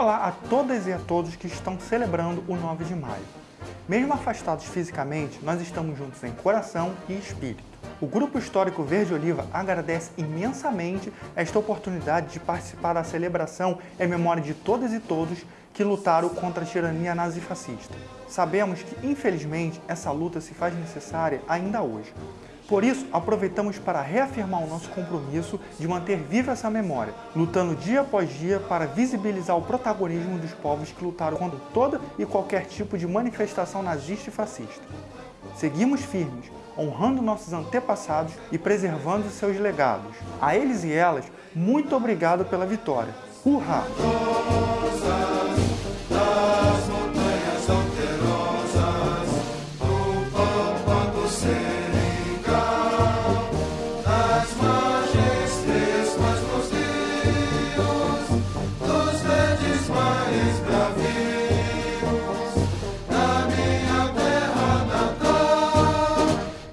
Olá a todas e a todos que estão celebrando o 9 de maio. Mesmo afastados fisicamente, nós estamos juntos em coração e espírito. O Grupo Histórico Verde Oliva agradece imensamente esta oportunidade de participar da celebração em memória de todas e todos que lutaram contra a tirania nazifascista. Sabemos que, infelizmente, essa luta se faz necessária ainda hoje. Por isso, aproveitamos para reafirmar o nosso compromisso de manter viva essa memória, lutando dia após dia para visibilizar o protagonismo dos povos que lutaram contra toda e qualquer tipo de manifestação nazista e fascista. Seguimos firmes, honrando nossos antepassados e preservando seus legados. A eles e elas, muito obrigado pela vitória. Hurra!